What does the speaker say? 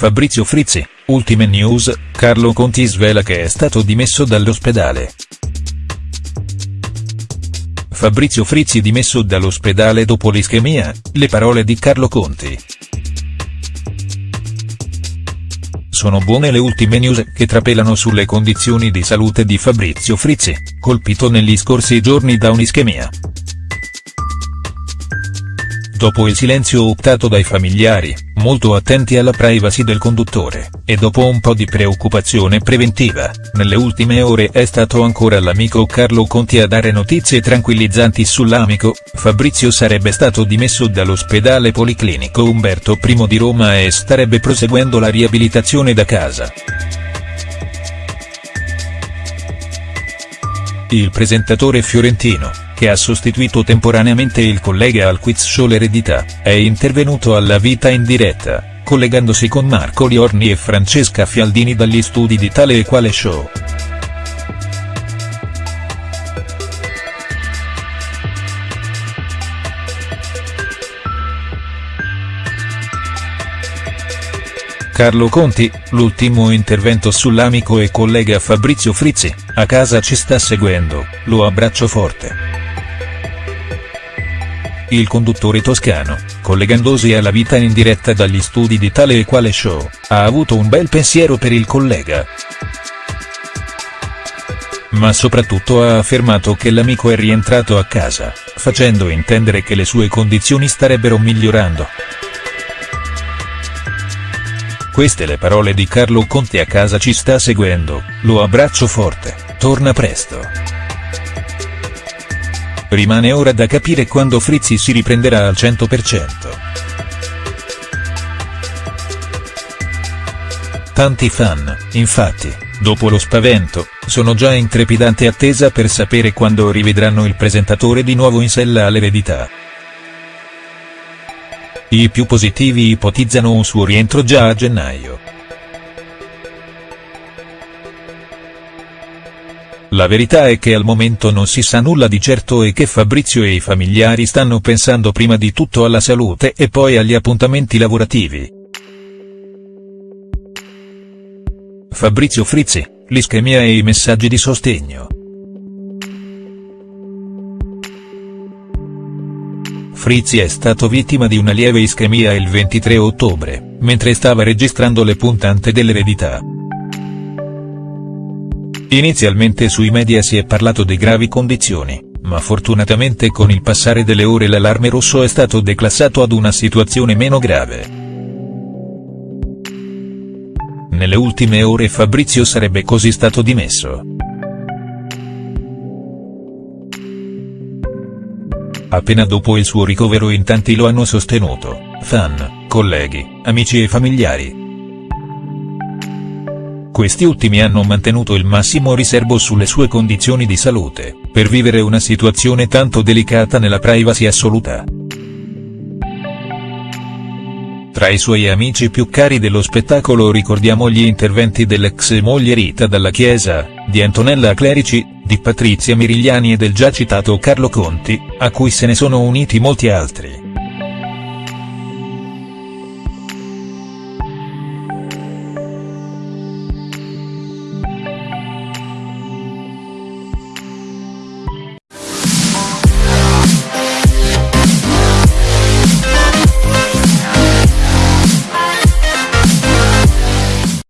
Fabrizio Frizzi, ultime news, Carlo Conti svela che è stato dimesso dall'ospedale. Fabrizio Frizzi dimesso dall'ospedale dopo l'ischemia, le parole di Carlo Conti. Sono buone le ultime news che trapelano sulle condizioni di salute di Fabrizio Frizzi, colpito negli scorsi giorni da un'ischemia. Dopo il silenzio optato dai familiari, molto attenti alla privacy del conduttore, e dopo un po' di preoccupazione preventiva, nelle ultime ore è stato ancora l'amico Carlo Conti a dare notizie tranquillizzanti sull'amico, Fabrizio sarebbe stato dimesso dall'ospedale policlinico Umberto I di Roma e starebbe proseguendo la riabilitazione da casa. Il presentatore fiorentino, che ha sostituito temporaneamente il collega al quiz show L'eredità, è intervenuto alla vita in diretta, collegandosi con Marco Liorni e Francesca Fialdini dagli studi di Tale e Quale Show. Carlo Conti, l'ultimo intervento sull'amico e collega Fabrizio Frizzi, a casa ci sta seguendo, lo abbraccio forte. Il conduttore toscano, collegandosi alla vita in diretta dagli studi di Tale e Quale Show, ha avuto un bel pensiero per il collega. Ma soprattutto ha affermato che l'amico è rientrato a casa, facendo intendere che le sue condizioni starebbero migliorando. Queste le parole di Carlo Conti a casa ci sta seguendo, lo abbraccio forte, torna presto. Rimane ora da capire quando Frizzi si riprenderà al 100%. Tanti fan, infatti, dopo lo spavento, sono già in trepidante attesa per sapere quando rivedranno il presentatore di nuovo in sella all'eredità. I più positivi ipotizzano un suo rientro già a gennaio. La verità è che al momento non si sa nulla di certo e che Fabrizio e i familiari stanno pensando prima di tutto alla salute e poi agli appuntamenti lavorativi. Fabrizio Frizzi, l'ischemia e i messaggi di sostegno. Frizzi è stato vittima di una lieve ischemia il 23 ottobre, mentre stava registrando le puntate dell'eredità. Inizialmente sui media si è parlato di gravi condizioni, ma fortunatamente con il passare delle ore l'allarme rosso è stato declassato ad una situazione meno grave. Nelle ultime ore Fabrizio sarebbe così stato dimesso. Appena dopo il suo ricovero in tanti lo hanno sostenuto, fan, colleghi, amici e familiari. Questi ultimi hanno mantenuto il massimo riservo sulle sue condizioni di salute, per vivere una situazione tanto delicata nella privacy assoluta. Tra i suoi amici più cari dello spettacolo ricordiamo gli interventi dell'ex moglie Rita Dalla Chiesa, di Antonella Clerici, di Patrizia Mirigliani e del già citato Carlo Conti, a cui se ne sono uniti molti altri.